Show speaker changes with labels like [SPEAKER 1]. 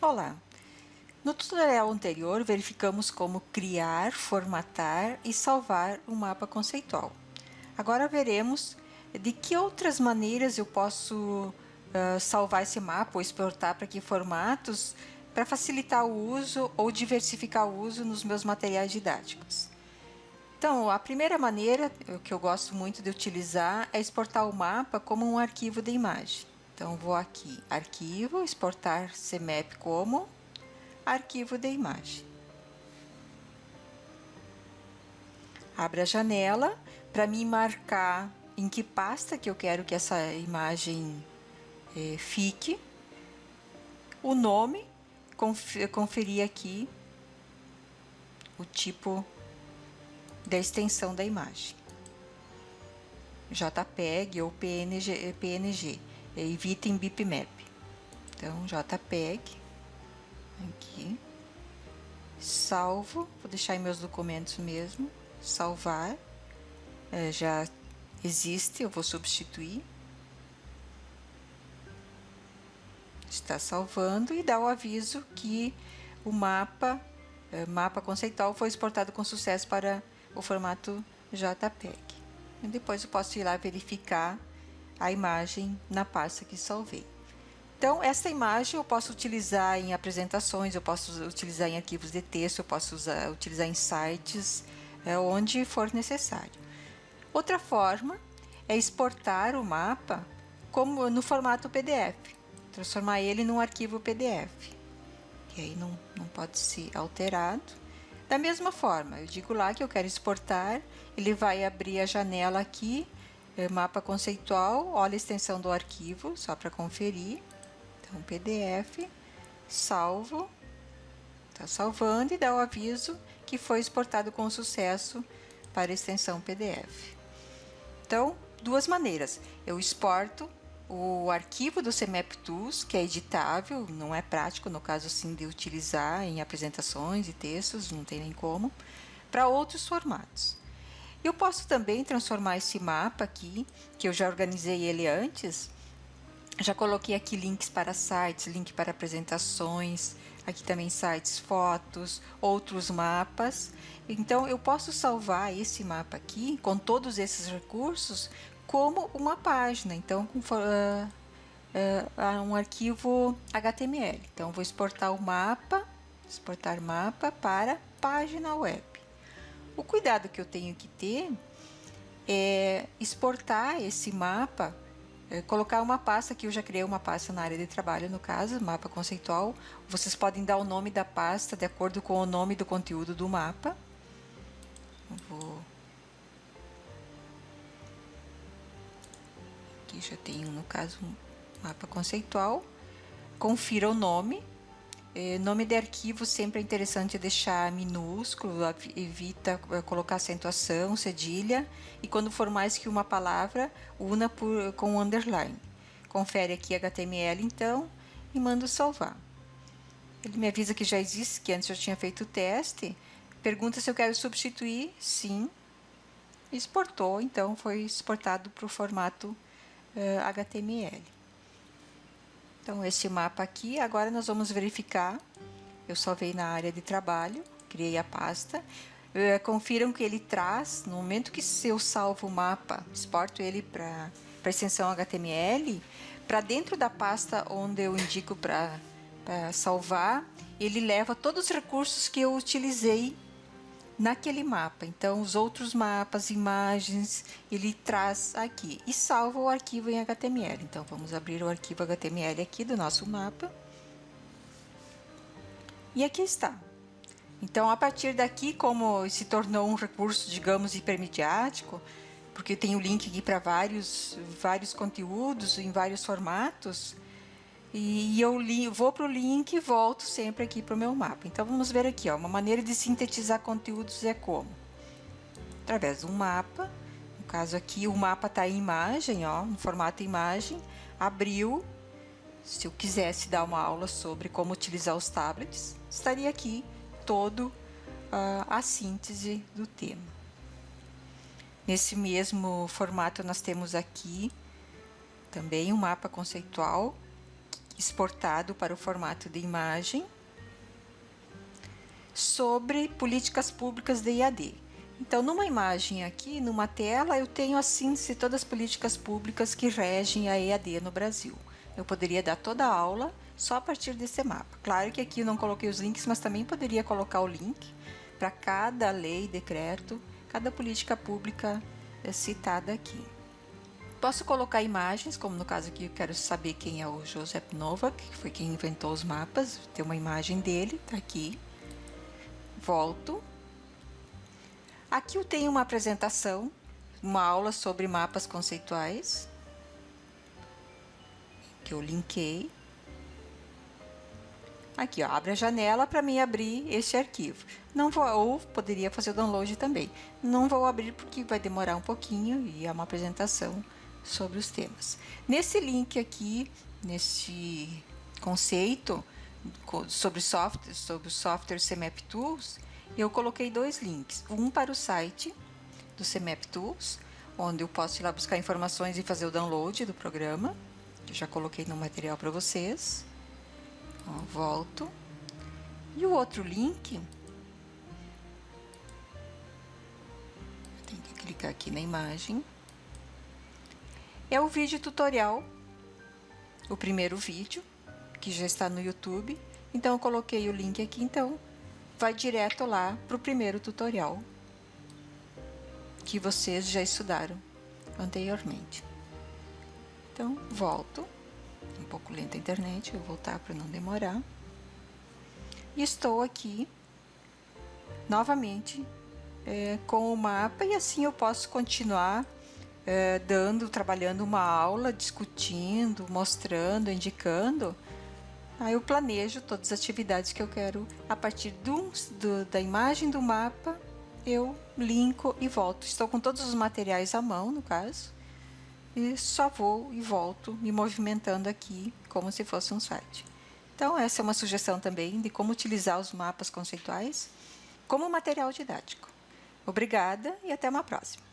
[SPEAKER 1] Olá! No tutorial anterior, verificamos como criar, formatar e salvar um mapa conceitual. Agora veremos de que outras maneiras eu posso uh, salvar esse mapa ou exportar para que formatos para facilitar o uso ou diversificar o uso nos meus materiais didáticos. Então, a primeira maneira que eu gosto muito de utilizar é exportar o mapa como um arquivo de imagem. Então, vou aqui, arquivo, exportar CMAP como arquivo de imagem. Abre a janela para me marcar em que pasta que eu quero que essa imagem é, fique. O nome, conferir aqui o tipo da extensão da imagem. JPEG ou PNG. PNG evitem bitmap. Então, JPEG, aqui, salvo, vou deixar em meus documentos mesmo, salvar, é, já existe, eu vou substituir. Está salvando e dá o aviso que o mapa, é, mapa conceitual foi exportado com sucesso para o formato JPEG. E depois eu posso ir lá verificar a imagem na pasta que salvei. Então, essa imagem eu posso utilizar em apresentações, eu posso utilizar em arquivos de texto, eu posso usar, utilizar em sites, é, onde for necessário. Outra forma é exportar o mapa como no formato PDF, transformar ele num arquivo PDF, que aí não, não pode ser alterado. Da mesma forma, eu digo lá que eu quero exportar, ele vai abrir a janela aqui é, mapa conceitual, olha a extensão do arquivo, só para conferir. Então, PDF, salvo, está salvando e dá o aviso que foi exportado com sucesso para a extensão PDF. Então, duas maneiras. Eu exporto o arquivo do CMAP Tools, que é editável, não é prático, no caso sim de utilizar em apresentações e textos, não tem nem como, para outros formatos. Eu posso também transformar esse mapa aqui, que eu já organizei ele antes, já coloquei aqui links para sites, link para apresentações, aqui também sites, fotos, outros mapas. Então, eu posso salvar esse mapa aqui, com todos esses recursos, como uma página, então, com uh, uh, um arquivo HTML. Então, vou exportar o mapa, exportar mapa para página web. O cuidado que eu tenho que ter é exportar esse mapa, é, colocar uma pasta, que eu já criei uma pasta na área de trabalho, no caso, mapa conceitual. Vocês podem dar o nome da pasta de acordo com o nome do conteúdo do mapa. vou... Aqui já tenho, no caso, um mapa conceitual. Confira o nome é, nome de arquivo sempre é interessante deixar minúsculo, evita é, colocar acentuação, cedilha, e quando for mais que uma palavra, una por, com underline. Confere aqui HTML então e manda salvar. Ele me avisa que já existe, que antes eu tinha feito o teste, pergunta se eu quero substituir, sim, exportou, então foi exportado para o formato uh, HTML. Então, esse mapa aqui, agora nós vamos verificar. Eu salvei na área de trabalho, criei a pasta. Uh, confiram que ele traz, no momento que eu salvo o mapa, exporto ele para a extensão HTML, para dentro da pasta onde eu indico para salvar, ele leva todos os recursos que eu utilizei naquele mapa. Então, os outros mapas, imagens, ele traz aqui e salva o arquivo em HTML. Então, vamos abrir o arquivo HTML aqui do nosso mapa. E aqui está. Então, a partir daqui, como se tornou um recurso, digamos, hipermediático, porque tem o link aqui para vários, vários conteúdos em vários formatos, e eu li, vou para o link e volto sempre aqui para o meu mapa. Então vamos ver aqui, ó, uma maneira de sintetizar conteúdos é como? Através de um mapa, no caso aqui o mapa está em imagem, ó, no formato imagem, abriu, se eu quisesse dar uma aula sobre como utilizar os tablets, estaria aqui todo uh, a síntese do tema. Nesse mesmo formato nós temos aqui também um mapa conceitual exportado para o formato de imagem sobre políticas públicas de IAD. Então, numa imagem aqui, numa tela, eu tenho assim se todas as políticas públicas que regem a EAD no Brasil. Eu poderia dar toda a aula só a partir desse mapa. Claro que aqui eu não coloquei os links, mas também poderia colocar o link para cada lei, decreto, cada política pública eh, citada aqui. Posso colocar imagens, como no caso aqui eu quero saber quem é o Joseph Novak, que foi quem inventou os mapas, tem uma imagem dele, tá aqui. Volto. Aqui eu tenho uma apresentação, uma aula sobre mapas conceituais, que eu linkei. Aqui, ó, abre a janela para mim abrir este arquivo. Não vou, ou poderia fazer o download também. Não vou abrir porque vai demorar um pouquinho e é uma apresentação sobre os temas. Nesse link aqui, nesse conceito sobre software, sobre o software CMAP Tools, eu coloquei dois links. Um para o site do CMAP Tools, onde eu posso ir lá buscar informações e fazer o download do programa. Eu já coloquei no material para vocês. Ó, volto. E o outro link, tenho que clicar aqui na imagem, é o vídeo tutorial, o primeiro vídeo, que já está no YouTube. Então, eu coloquei o link aqui, então, vai direto lá para o primeiro tutorial que vocês já estudaram anteriormente. Então, volto um pouco lenta a internet, vou voltar para não demorar. E estou aqui novamente é, com o mapa e assim eu posso continuar é, dando, trabalhando uma aula, discutindo, mostrando, indicando. Aí eu planejo todas as atividades que eu quero a partir do, do, da imagem do mapa, eu linko e volto. Estou com todos os materiais à mão, no caso e só vou e volto me movimentando aqui como se fosse um site. Então, essa é uma sugestão também de como utilizar os mapas conceituais como material didático. Obrigada e até uma próxima.